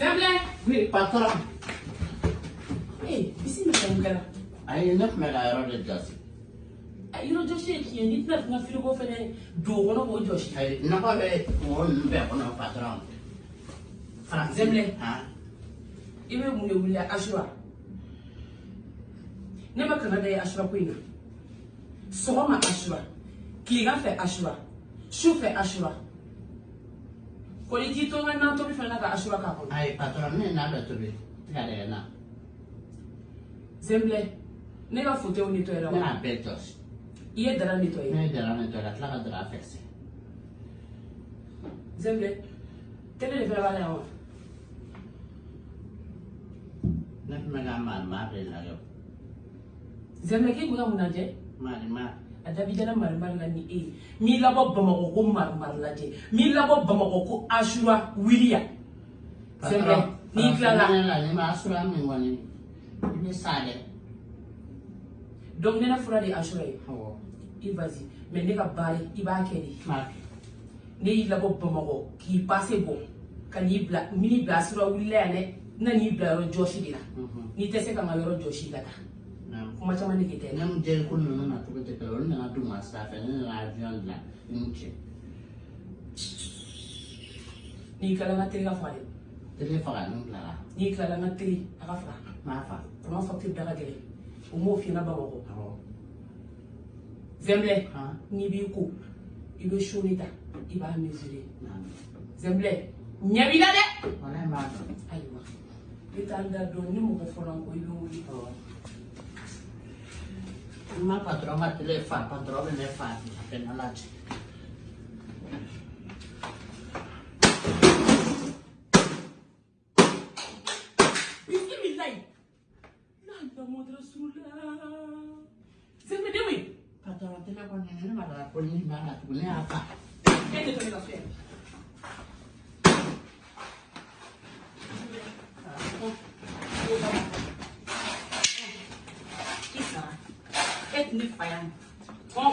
Zemble! Oui, patron. Eh, bisimila mun kɛra Ayi ne tun bɛ ka yɔrɔ de jɔsi. yɔrɔ jɔsi ye tiɲɛ n'i tɛna n ka firigo fɛnɛ don o kɔnɔ k'o jɔsi Ayi nɔgɔ bɛ mɔgɔ ninnu bɛɛ kɔnɔ patron. Faransi. Zemble. Han. i bɛ mun de wuli asura ne ma kana da ye asura ko in na sɔgɔma asura tilegan fɛ asura su fɛ asura kɔni t'i to n ka nan tobi fɛnɛ na ka asura k'a kɔnɔ Ayi patron ne n'a bɛ tobi. Tika de na. zemblɛ ne ka fotew ni to yɛrɛ Ne wa n'a bɛɛ jɔsi. i ye dara ni to ye Ne ye dara ne tɔ ka tila ka dara fɛsɛ. zemblɛ tele de fɛnɛ b'a la yan wa Ne tun bɛ ka maa maa de lajɛ. zemblɛ k'i mun lajɛ Maa ni maa. A dabijala marimari la ni e ye m'i labɔ bamakɔ ko marimari lajɛ m'i labɔ bamakɔ ko asura wiliya zemblɛ n'i tilala la donc nɛnɛ fura de ye. Asura ye i vas-y mais ne ka baara i b'a kɛ de. Ne y'i labɔ bamakɔ k'i pase bɔ ka n'i bila b'i bila asura wulila yan dɛ na n'i bila yɔrɔ jɔsi de la. N'i tɛ se ka n ka yɔrɔ jɔsi taa. Naam. Kuma caman de kɛ tɛ Ne mun jɛri ko ninnu na cogo tɛ kelen olu nana d'u ma sira fɛ ne nana avion dilan ni cɛ. n'i kilala n ka teri ka faga dɛ Tele faga ni bilala. n'i kilala n ka teri a ka faga Maa fa. kama facture da ka gɛlɛn o m'o f'i ɲɛna bamakɔ Awɔ. zɛnbilɛ n'i b'i ko i bɛ soni ta i b'a mesurer. Naam. zɛnbilɛ ɲɛ b'i la dɛ Walahi maa dɔn. ayiwa i t'an da dɔn ni mɔgɔ fɔra n kɔ i bɛ wuli Awɔ. N ma patron ka tele fa patron bɛ ne fa a bɛ na lajɛ. bisimilayi lala mɔdara surula zɛnbilɛ den wei Patron tele kɔni ne ma dara ko ni b'a la tugun ne y'a fa. e tɛ to ne นิดไปนะก้อง